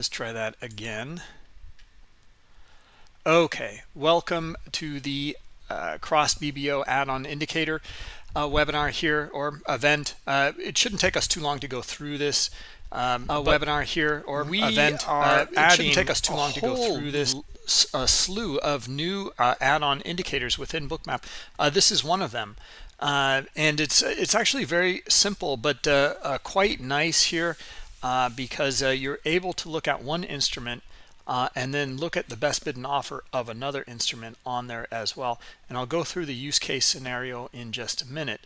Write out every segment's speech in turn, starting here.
Let's try that again. Okay, welcome to the uh, Cross BBO add-on indicator uh, webinar here or event. Uh, it shouldn't take us too long to go through this um, webinar here or we event. Are uh, it shouldn't take us too long to go through this a slew of new uh, add-on indicators within Bookmap. Uh, this is one of them. and it's it's actually very simple, but quite nice here uh, because uh, you're able to look at one instrument uh, and then look at the best bid and offer of another instrument on there as well. And I'll go through the use case scenario in just a minute.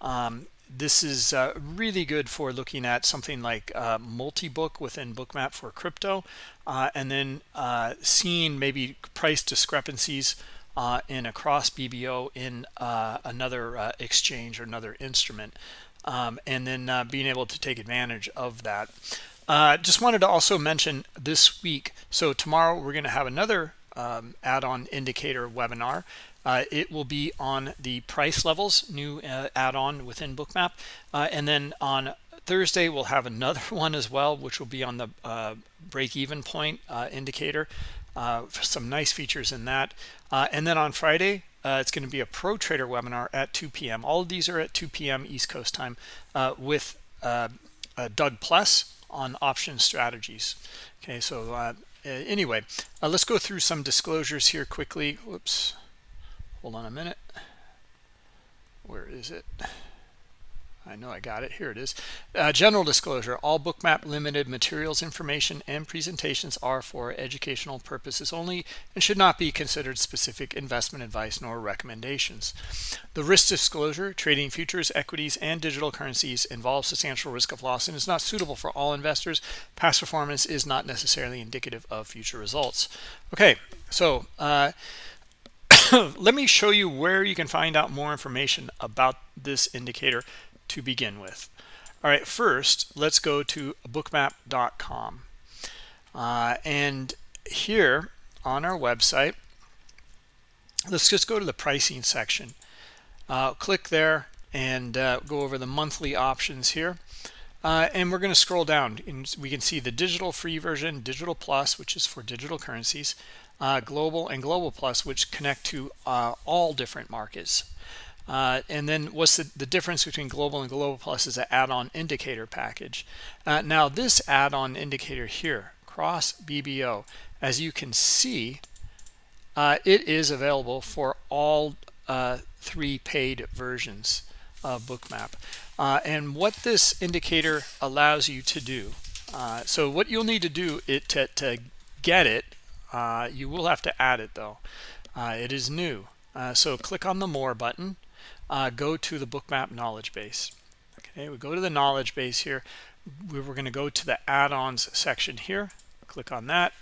Um, this is uh, really good for looking at something like uh, multi-book within bookmap for crypto uh, and then uh, seeing maybe price discrepancies uh, in a cross BBO in uh, another exchange or another instrument um, and then uh, being able to take advantage of that. Uh, just wanted to also mention this week, so tomorrow we're going to have another um, add-on indicator webinar. Uh, it will be on the price levels, new uh, add-on within Bookmap. Uh, and then on Thursday, we'll have another one as well, which will be on the uh, break-even point indicator. some nice features in that. and then on Friday, uh, it's going to be a pro trader webinar at 2 p.m. All of these are at 2 p.m. East Coast time uh, with uh, Doug Plus on option strategies. Okay, so uh, anyway, uh, let's go through some disclosures here quickly. Whoops, hold on a minute. Where is it? I know I got it. Here it is. Uh, general disclosure. All Bookmap Limited materials, information, and presentations are for educational purposes only and should not be considered specific investment advice nor recommendations. The risk disclosure, trading futures, equities, and digital currencies involves substantial risk of loss and is not suitable for all investors. Past performance is not necessarily indicative of future results. Okay, so uh, let me show you where you can find out more information about this indicator to begin with. All right, first, let's go to bookmap.com. Uh, and here on our website, let's just go to the pricing section. Uh, click there and uh, go over the monthly options here. Uh, and we're going to scroll down and we can see the digital free version, digital plus, which is for digital currencies, uh, global and global plus, which connect to uh, all different markets. Uh, and then what's the, the, difference between global and global plus is an add-on indicator package. Uh, now this add-on indicator here, cross BBO, as you can see, uh, it is available for all uh, three paid versions of Bookmap. Uh, and what this indicator allows you to do, uh, so what you'll need to do it to, to get it, you will have to add it though. it is new. so click on the More button uh, go to the bookmap knowledge base. Okay we go to the knowledge base here. We we're going to go to the add-ons section here. Click on that.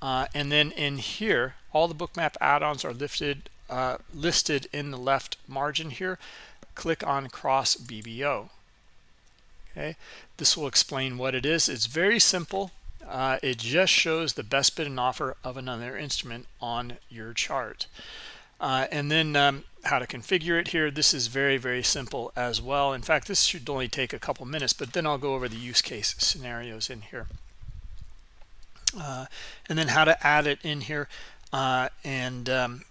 Uh, and then in here all the bookmap add-ons are lifted uh, listed in the left margin here. Click on cross BBO okay this will explain what it is. It's very simple. Uh, it just shows the best bid and offer of another instrument on your chart. Uh, and then um, how to configure it here. This is very, very simple as well. In fact, this should only take a couple minutes, but then I'll go over the use case scenarios in here. Uh, and then how to add it in here. Uh, and um,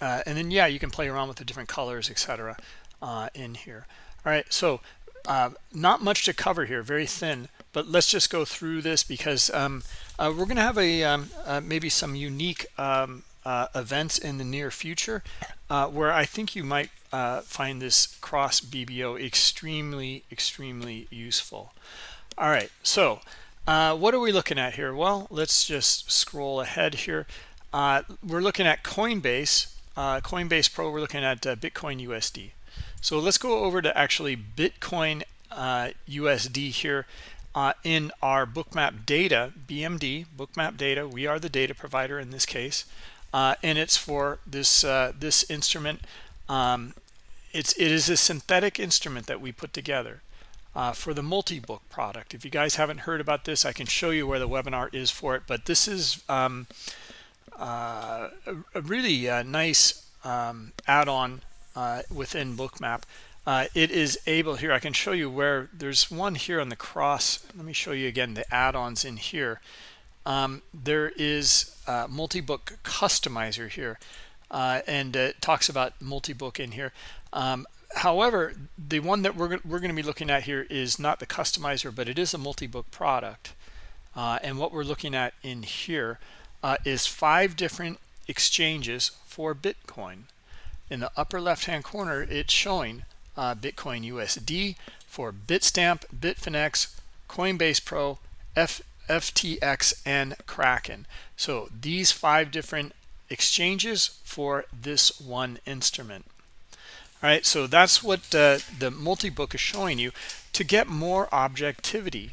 uh, and then, yeah, you can play around with the different colors, etc. Uh, in here. All right, so uh, not much to cover here, very thin, but let's just go through this because um, we're going to have a um, maybe some unique um, uh, events in the near future uh, where I think you might uh, find this cross BBO extremely, extremely useful. All right, so uh, what are we looking at here? Well, let's just scroll ahead here. Uh, we're looking at Coinbase, uh, Coinbase Pro, we're looking at Bitcoin USD. So let's go over to actually Bitcoin USD here. Uh, in our bookmap data bmd bookmap data we are the data provider in this case uh, and it's for this uh, this instrument. Um, it's it is a synthetic instrument that we put together uh, for the multi-book product. If you guys haven't heard about this, I can show you where the webinar is for it. But this is um, uh, a, a, really uh, nice um, add-on uh, within Bookmap. it is able here i can show you where there's one here on the cross let me show you again the add-ons in here um, there is multi-book customizer here uh, and it talks about multi-book in here. Um, however the one that we're, we're going to be looking at here is not the customizer but it is a multi-book product. Uh, and what we're looking at in here uh, is five different exchanges for bitcoin. In the upper left hand corner it's showing uh, bitcoin usd for bitstamp bitfinex coinbase pro F, ftx and kraken. So these five different exchanges for this one instrument. All right so that's what uh, the multi-book is showing you to get more objectivity.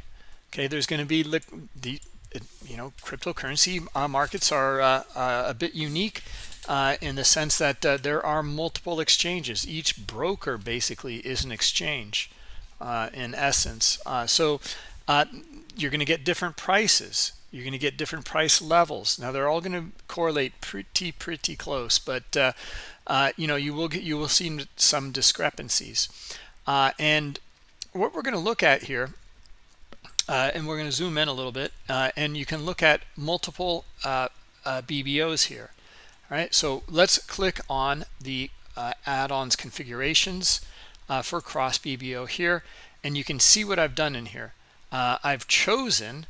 Okay there's going to be the you know cryptocurrency uh, markets are uh, uh, a bit unique uh, in the sense that uh, there are multiple exchanges. Each broker basically is an exchange in essence. So you're going to get different prices. You're going to get different price levels. Now they're all going to correlate pretty pretty close but uh, you know you will get you will see some discrepancies. Uh, and what we're going to look at here uh, and we're going to zoom in a little bit uh, and you can look at multiple uh, BBOs here. All right so let's click on the add-ons configurations for cross BBO here and you can see what I've done in here I've chosen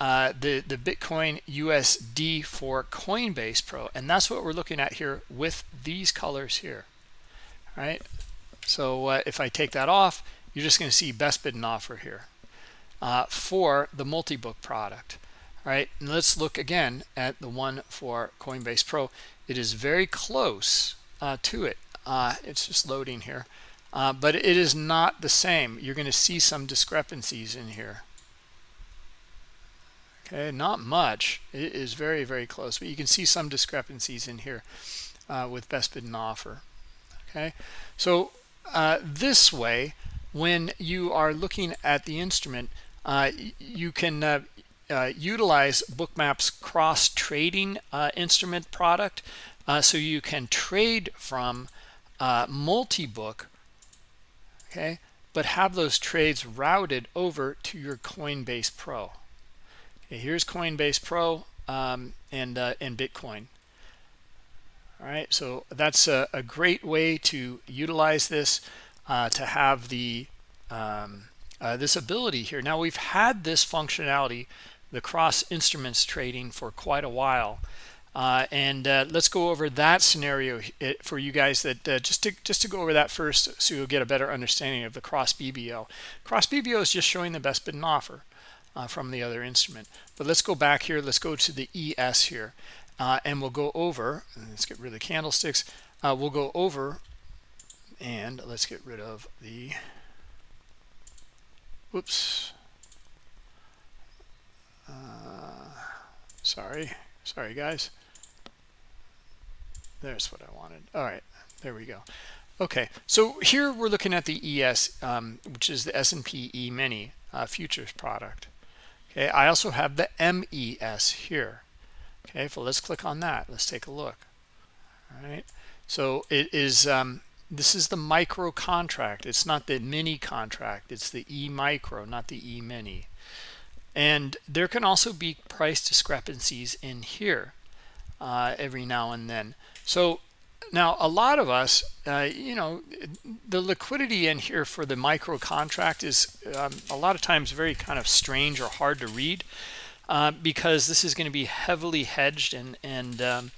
uh, the the Bitcoin USD for Coinbase Pro, and that's what we're looking at here with these colors here. All right. So uh, if I take that off, you're just going to see best bid and offer here uh, for the multi-book product. All right. And let's look again at the one for Coinbase Pro. It is very close uh, to it. Uh, it's just loading here, but it is not the same. You're going to see some discrepancies in here. Okay not much. It is very very close but you can see some discrepancies in here uh, with best bid and offer. Okay so uh, this way when you are looking at the instrument uh, you can uh, uh, utilize bookmap's cross trading uh, instrument product so you can trade from multi-book okay but have those trades routed over to your coinbase pro Okay, here's Coinbase Pro um, and uh, and Bitcoin. All right, so that's a, a great way to utilize this uh, to have the um, uh, this ability here. Now we've had this functionality, the cross instruments trading for quite a while. Uh, and uh, let's go over that scenario for you guys that uh, just to just to go over that first so you'll get a better understanding of the cross BBO. Cross BBO is just showing the best bid and offer uh, from the other instrument. But let's go back here. Let's go to the ES here. Uh, and we'll go over, let's get rid of the candlesticks. Uh, we'll go over and let's get rid of the, whoops. Sorry, sorry guys. There's what I wanted. All right, there we go. Okay, so here we're looking at the ES, um, which is the S&P E-mini uh, futures product. Okay, I also have the MES here. Okay, so let's click on that. Let's take a look. All right, so it is, um, this is the micro contract. It's not the mini contract. It's the E micro, not the E mini. And there can also be price discrepancies in here uh, every now and then. So now, a lot of us, uh, you know, the liquidity in here for the micro contract is um, a lot of times very kind of strange or hard to read uh, because this is going to be heavily hedged and, and um,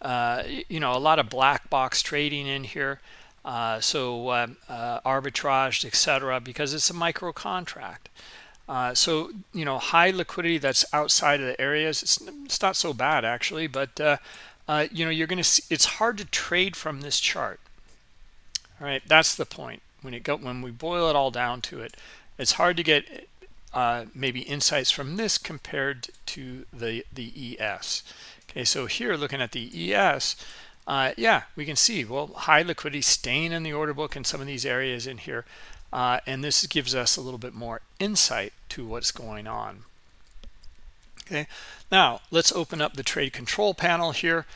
uh, you know, a lot of black box trading in here. Uh, so um, uh, arbitrage, etc., because it's a micro contract. Uh, so, you know, high liquidity that's outside of the areas, it's, it's not so bad actually, but uh, you know, you're going to see it's hard to trade from this chart. All right, that's the point. When it go when we boil it all down to it, it's hard to get uh, maybe insights from this compared to the the ES. Okay, so here looking at the ES, uh, yeah, we can see well high liquidity staying in the order book in some of these areas in here, uh, and this gives us a little bit more insight to what's going on okay now let's open up the trade control panel here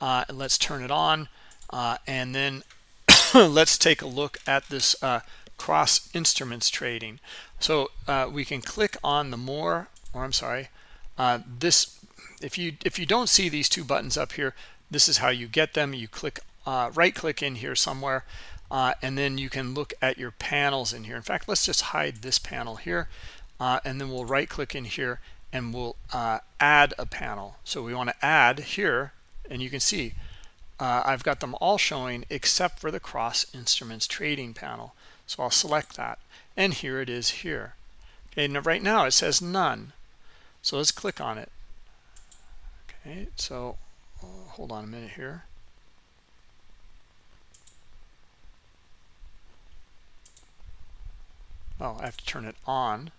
uh, and let's turn it on uh, and then let's take a look at this uh, cross instruments trading. So uh, we can click on the more, or I'm sorry, uh, this. If you if you don't see these two buttons up here, this is how you get them. You click right click in here somewhere, uh, and then you can look at your panels in here. In fact, let's just hide this panel here, uh, and then we'll right click in here and we'll add a panel. So we want to add here, and you can see uh, I've got them all showing except for the cross instruments trading panel. So I'll select that. And here it is here. Okay, now right now it says none. So let's click on it. Okay, so uh, hold on a minute here. Oh, I have to turn it on.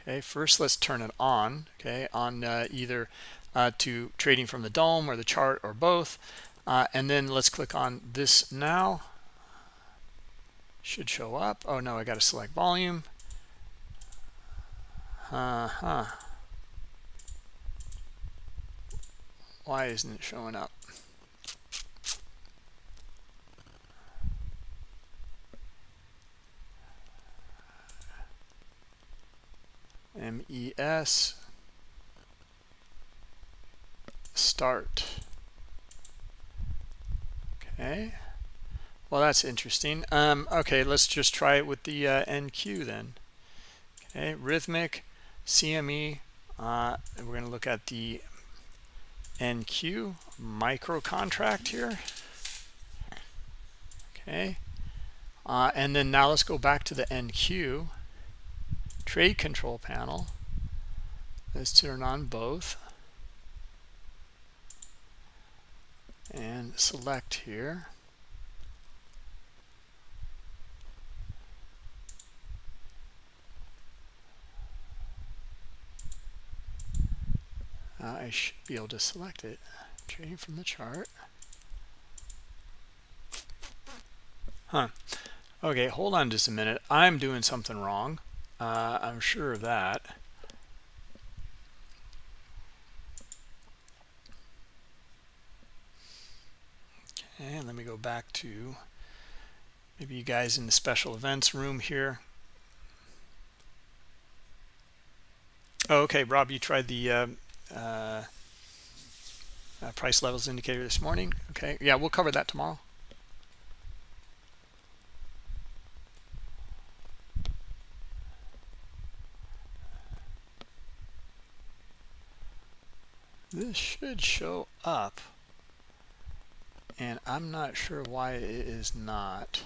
Okay, first let's turn it on. Okay, on uh, either uh, to trading from the DOM or the chart or both. Uh, and then let's click on this now. Should show up. Oh no, I got to select volume. Uh-huh. Why isn't it showing up? MES start. Okay. Well, that's interesting. Um, okay, let's just try it with the uh, NQ then. Okay, Rithmic, CME. Uh, we're going to look at the NQ micro contract here. Okay. Uh, and then now let's go back to the NQ trade control panel. Let's turn on both. and select here. Uh, I should be able to select it. Trading from the chart. Huh. Okay hold on just a minute. I'm doing something wrong uh, I'm sure of that And let me go back to maybe you guys in the special events room here. Oh, okay, Rob, you tried the uh, uh, uh, price levels indicator this morning. Okay, yeah, we'll cover that tomorrow. This should show up and I'm not sure why it is not.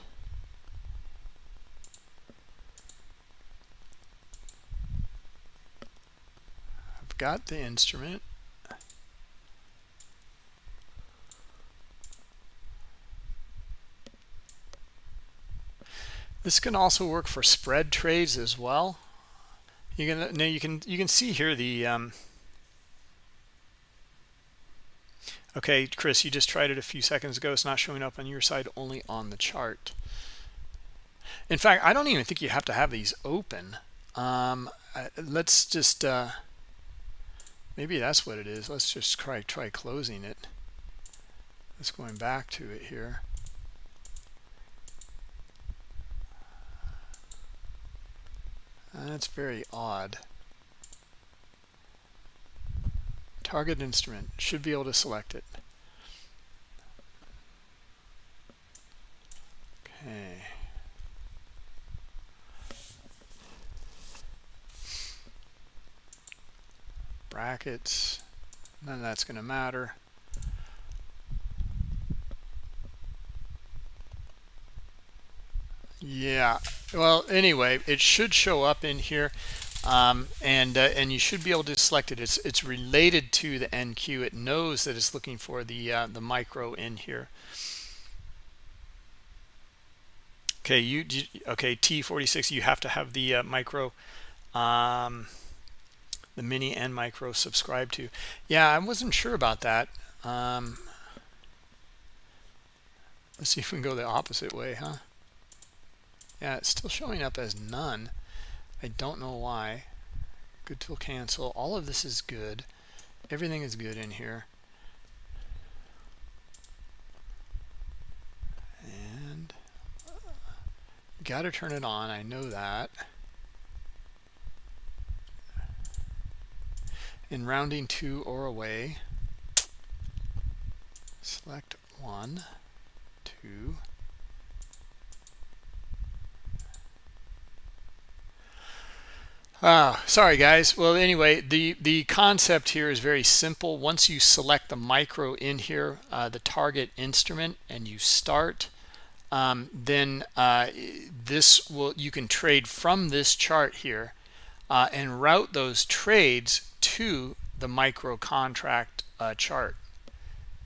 I've got the instrument. This can also work for spread trades as well. You can now you can you can see here the um, Okay, Chris, you just tried it a few seconds ago. It's not showing up on your side, only on the chart. In fact, I don't even think you have to have these open. Um, let's just, uh, maybe that's what it is. Let's just try, try closing it. Let's going back to it here. That's very odd. Target instrument should be able to select it. Okay. Brackets none of that's going to matter. Yeah well anyway it should show up in here um, and uh, and you should be able to select it. It's it's related to the NQ. It knows that it's looking for the uh, the micro in here. Okay, you, you okay T46. You have to have the uh, micro, um, the mini and micro subscribed to. Yeah, I wasn't sure about that. Um, let's see if we can go the opposite way, huh? Yeah, it's still showing up as none. I don't know why. Good tool cancel. All of this is good. Everything is good in here. And uh, got to turn it on. I know that. In rounding to or away, select one, two, Uh, sorry guys. Well, anyway, the, the concept here is very simple. Once you select the micro in here, uh, the target instrument, and you start, um, then uh, this will you can trade from this chart here uh, and route those trades to the micro contract uh, chart.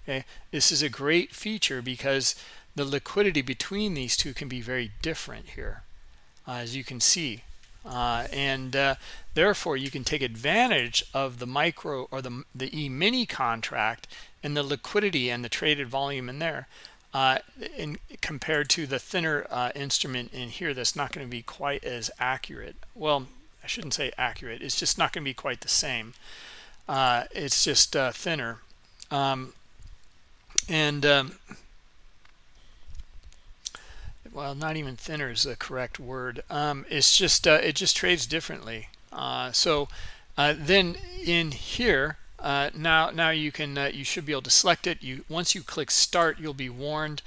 Okay, this is a great feature because the liquidity between these two can be very different here, uh, as you can see. Uh, and uh, therefore you can take advantage of the micro or the, the e-mini contract and the liquidity and the traded volume in there uh, in compared to the thinner uh, instrument in here that's not going to be quite as accurate. Well I shouldn't say accurate it's just not going to be quite the same. Uh, it's just thinner. Um, and um, well not even thinner is the correct word. Um, it's just uh, it just trades differently. Uh, so uh, then in here uh, now now you can uh, you should be able to select it. You once you click start you'll be warned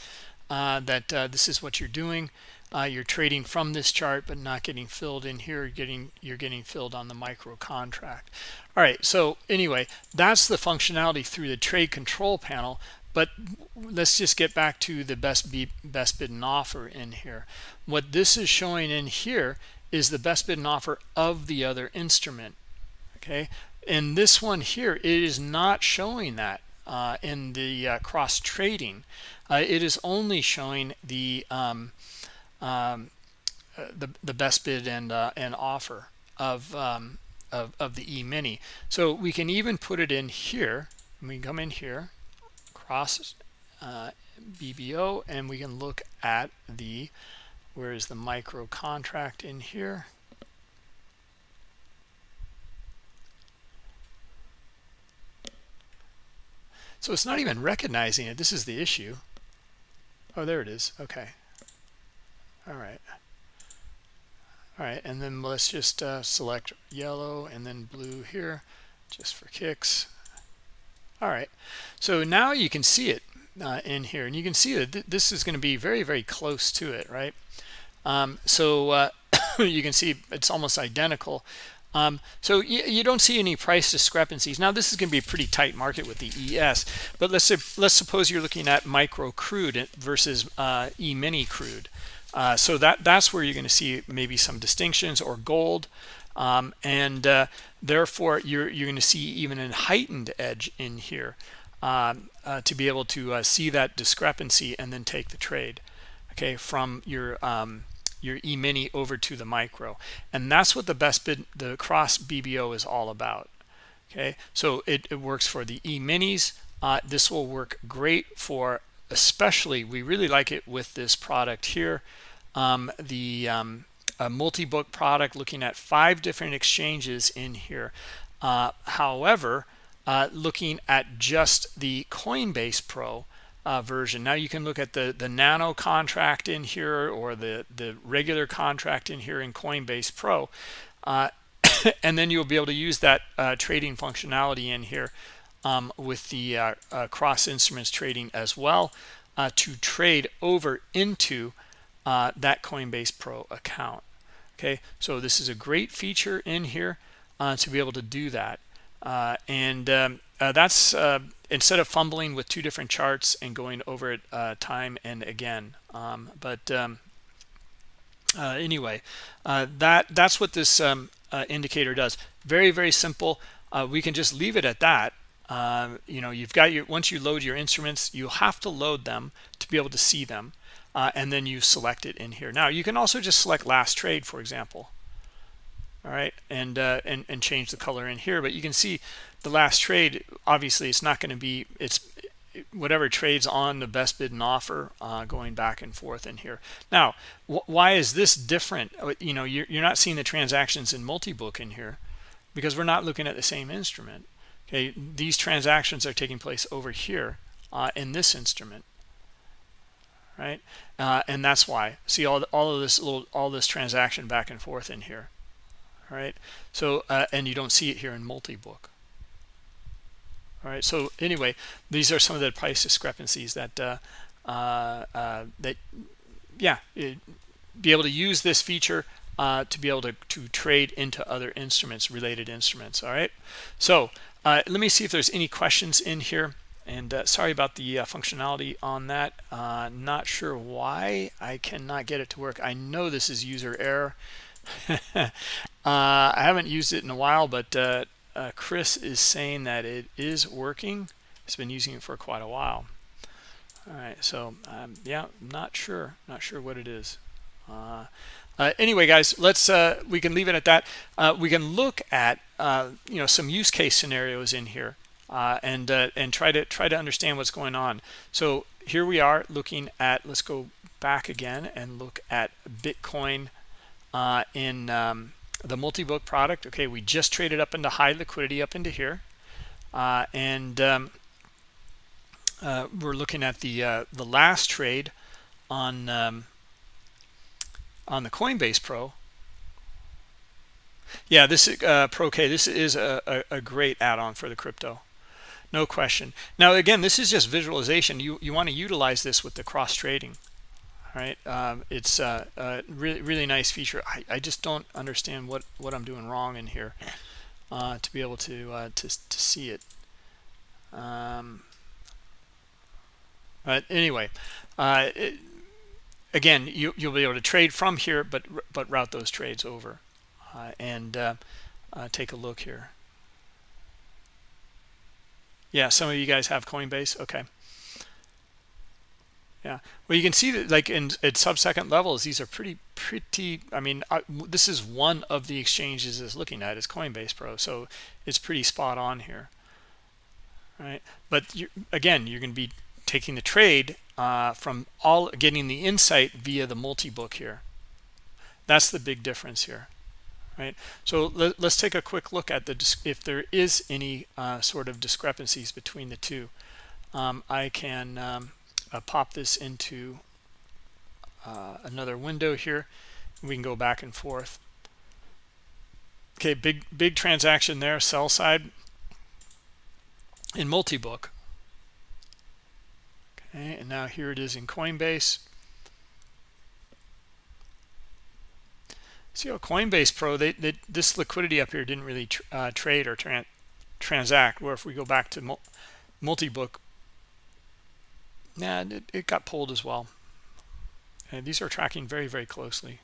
uh, that this is what you're doing. You're trading from this chart but not getting filled in here. Getting you're getting filled on the micro contract. All right so anyway that's the functionality through the trade control panel but let's just get back to the best be best bid and offer in here. What this is showing in here is the best bid and offer of the other instrument okay? And this one here it is not showing that uh, in the uh, cross trading. Uh, it is only showing the um, um, uh, the, the best bid and uh, and offer of, um, of of the e-mini so we can even put it in here. We can come in here uh, BBO and we can look at the where is the micro contract in here? So it's not even recognizing it. This is the issue. Oh there it is. Okay. All right. All right and then let's just uh, select yellow and then blue here just for kicks all right. So now you can see it uh, in here and you can see that th this is going to be very very close to it right? Um, so uh, you can see it's almost identical. Um, so you, don't see any price discrepancies. Now this is going to be a pretty tight market with the ES but let's say, let's suppose you're looking at micro crude versus uh, e-mini crude. Uh, so that that's where you're going to see maybe some distinctions or gold um, and uh, therefore you're you're going to see even a heightened edge in here um, uh, to be able to uh, see that discrepancy and then take the trade okay from your um, your e-mini over to the micro. And that's what the best bid the cross BBO is all about okay? So it, it works for the e-minis. Uh, this will work great for especially we really like it with this product here um, the um, a multi-book product looking at five different exchanges in here. Uh, however uh, looking at just the coinbase pro uh, version. Now you can look at the the nano contract in here or the the regular contract in here in coinbase pro uh, and then you'll be able to use that uh, trading functionality in here um, with the uh, cross instruments trading as well to trade over into that coinbase pro account okay? So this is a great feature in here uh, to be able to do that. Uh, and um, uh, that's uh, instead of fumbling with two different charts and going over it uh, time and again um, but um, uh, anyway that that's what this um, indicator does. Very very simple. We can just leave it at that. You know you've got your once you load your instruments you have to load them to be able to see them uh, and then you select it in here. Now you can also just select last trade for example. All right and uh, and and change the color in here but you can see the last trade obviously it's not going to be it's whatever trades on the best bid and offer uh, going back and forth in here. Now why is this different? Uh, you know you're, you're not seeing the transactions in multi-book in here because we're not looking at the same instrument. Okay these transactions are taking place over here uh, in this instrument right? Uh, and that's why. See all all of this little all this transaction back and forth in here, all right? So uh, and you don't see it here in multi-book. All right. So anyway, these are some of the price discrepancies that uh, uh, uh that yeah, it, be able to use this feature uh, to be able to, to trade into other instruments, related instruments. All right. So uh, let me see if there's any questions in here. And uh, sorry about the uh, functionality on that. Uh, not sure why I cannot get it to work. I know this is user error. Uh, I haven't used it in a while, but uh, uh, Chris is saying that it is working. He's been using it for quite a while. All right, so um, yeah, not sure, not sure what it is. anyway, guys, let's we can leave it at that. we can look at you know some use case scenarios in here uh, and uh, and try to try to understand what's going on. So here we are looking at. Let's go back again and look at Bitcoin uh, in um, the multi-book product. Okay, we just traded up into high liquidity up into here, uh, and um, uh, we're looking at the uh, the last trade on um, on the Coinbase Pro. Yeah, this uh, Pro K. This is a, a, a great add-on for the crypto no question. Now again this is just visualization. You you want to utilize this with the cross trading right? Um, it's a, a, really really nice feature. I, I just don't understand what what I'm doing wrong in here uh, to be able to uh, to, to see it. Um, but anyway uh, it, again you you'll be able to trade from here but but route those trades over. Uh, and uh, uh, take a look here yeah, some of you guys have Coinbase. Okay. Yeah. Well, you can see that like in at sub-second levels, these are pretty, pretty, I mean, I, this is one of the exchanges is looking at is Coinbase Pro. So it's pretty spot on here. Right. But you, again, you're going to be taking the trade uh, from all getting the insight via the multi-book here. That's the big difference here right? So let, us take a quick look at the if there is any uh, sort of discrepancies between the two. Um, I can um, uh, pop this into uh, another window here. We can go back and forth. Okay big big transaction there sell side. In multi-book. Okay and now here it is in Coinbase See how Coinbase Pro, they, they, this liquidity up here didn't really tr uh, trade or tran transact. Where if we go back to multi-book, yeah, it, it got pulled as well. And these are tracking very, very closely.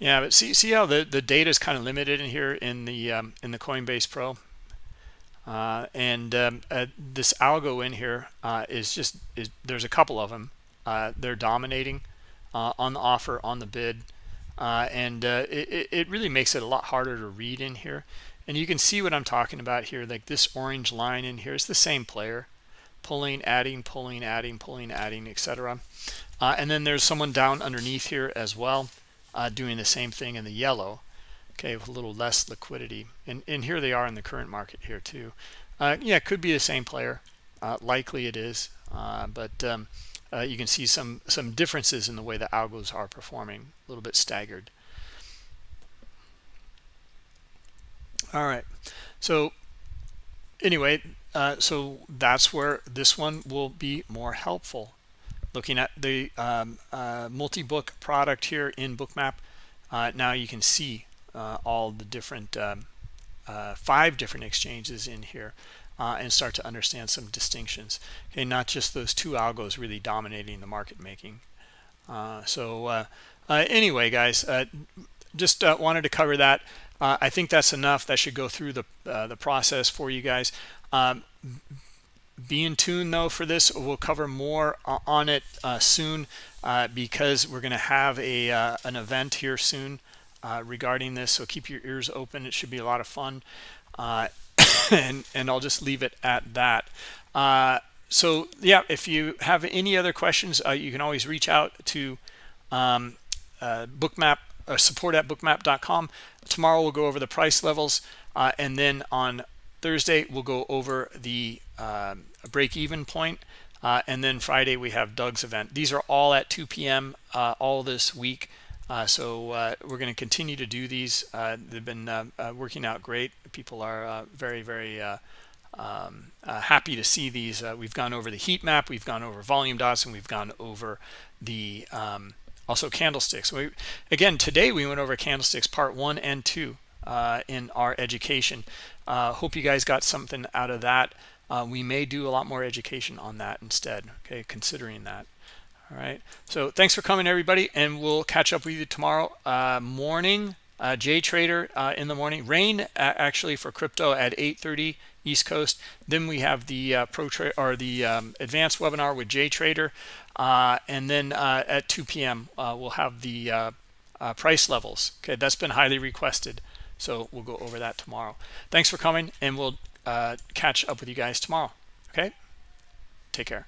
Yeah, but see see how the the data is kind of limited in here in the um, in the Coinbase Pro, uh, and um, uh, this algo in here uh, is just is there's a couple of them. Uh, they're dominating uh, on the offer on the bid, uh, and it it really makes it a lot harder to read in here. And you can see what I'm talking about here. Like this orange line in here is the same player, pulling, adding, pulling, adding, pulling, adding, etc. and then there's someone down underneath here as well uh, doing the same thing in the yellow. Okay with a little less liquidity. And and here they are in the current market here too. Uh, yeah it could be the same player. Uh, likely it is. Uh, but um, uh, you can see some some differences in the way the algos are performing. A little bit staggered. All right. So anyway uh, so that's where this one will be more helpful looking at the um, uh, multi-book product here in bookmap uh, now you can see uh, all the different um, uh, five different exchanges in here uh, and start to understand some distinctions. Okay not just those two algos really dominating the market making. Uh, so anyway guys just wanted to cover that. I think that's enough. That should go through the the process for you guys. Um, be in tune though for this. We'll cover more on it uh, soon uh, because we're going to have a uh, an event here soon uh, regarding this. So keep your ears open. It should be a lot of fun. Uh, and and I'll just leave it at that. Uh, so yeah if you have any other questions you can always reach out to um, bookmap support at bookmap.com tomorrow we'll go over the price levels and then on Thursday we'll go over the um, break-even point, uh, and then Friday we have Doug's event. These are all at 2 p.m. Uh, all this week. Uh, so uh, we're going to continue to do these. Uh, they've been uh, working out great. People are very, very um, happy to see these. we've gone over the heat map, we've gone over volume dots, and we've gone over the um, also candlesticks. We, again, today we went over candlesticks part one and two in our education. hope you guys got something out of that uh, we may do a lot more education on that instead okay considering that. All right. So thanks for coming everybody and we'll catch up with you tomorrow uh, morning. Uh, J Trader uh, in the morning. Rain actually for crypto at 8:30 East Coast. Then we have the uh, pro trade or the um, advanced webinar with J Trader uh, and then uh, at 2 p.m. we'll have the price levels. Okay that's been highly requested. So we'll go over that tomorrow. Thanks for coming and we'll uh, catch up with you guys tomorrow. Okay? Take care.